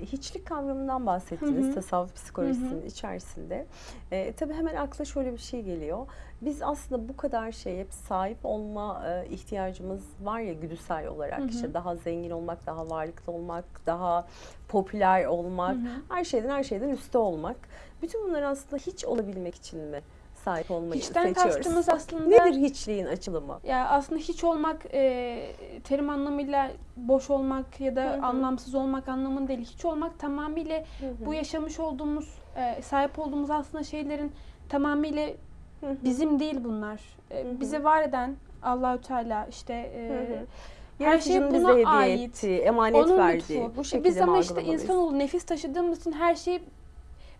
hiçlik kavramından bahsettiniz tasavvuf psikolojisinin içerisinde. E, tabii hemen akla şöyle bir şey geliyor. Biz aslında bu kadar şeye hep sahip olma e, ihtiyacımız var ya güdüsel olarak. Hı hı. İşte daha zengin olmak, daha varlıklı olmak, daha popüler olmak, Hı hı. her şeyden her şeyden üstte olmak. Bütün bunlar aslında hiç olabilmek için mi sahip olmayı Hiçten seçiyoruz? kastımız aslında Nedir hiçliğin açılımı? ya aslında hiç olmak e, terim anlamıyla boş olmak ya da Hı hı. anlamsız olmak anlamında değil. Hiç olmak tamamıyla bu yaşamış olduğumuz, e, sahip olduğumuz aslında şeylerin tamamıyla Hı hı. bizim değil bunlar. E, Hı hı. bize var eden Allahü Teala işte e, Hı hı. her şey buna hediye ait. ettiği, emanet Onun verdiği. lütfu. Bu E, şekilde Biz ama işte insanoğlu nefis taşıdığımız için her şey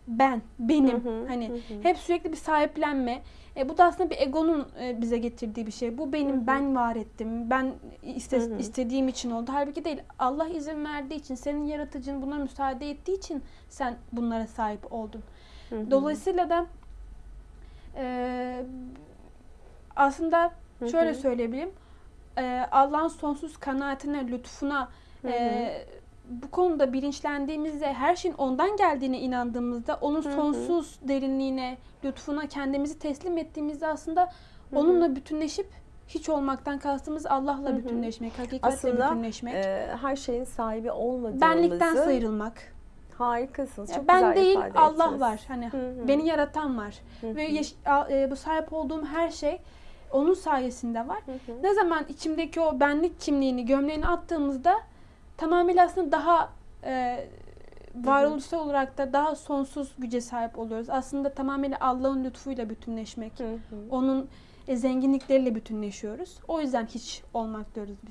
ben, benim. Hı hı, hani hı hep sürekli bir sahiplenme. E, bu da aslında bir egonun e, bize getirdiği bir şey. Bu benim, Hı hı. ben var ettim. Ben iste, Hı hı. istediğim için oldu. Halbuki değil. Allah izin verdiği için, senin yaratıcın buna müsaade ettiği için sen bunlara sahip oldun. Hı hı. Dolayısıyla da e, aslında Hı şöyle hı. söyleyebilirim. E, Allah'ın sonsuz kanaatine, lütfuna Hı hı. e, bu konuda bilinçlendiğimizde, her şeyin ondan geldiğine inandığımızda, onun Hı hı. sonsuz derinliğine, lütfuna kendimizi teslim ettiğimizde aslında hı. onunla bütünleşip hiç olmaktan kastımız Allah'la Hı hı. bütünleşmek, hakikatle Aslında, bütünleşmek. Ee, her şeyin sahibi olmadığımızı benlikten sıyrılmak. harikasınız. Çok ben güzel değil ifade Allah ettiniz. var. Hani Hı hı. beni yaratan var. Hı Ve yaş- a- e, bu sahip olduğum her şey onun sayesinde var. Hı hı. Ne zaman içimdeki o benlik kimliğini, gömleğini attığımızda tamamıyla aslında daha e, varoluşsal olarak da daha sonsuz güce sahip oluyoruz. Aslında tamamıyla Allah'ın lütfuyla bütünleşmek. Hı hı. Onun e, zenginlikleriyle bütünleşiyoruz. O yüzden hiç olmak diyoruz biz.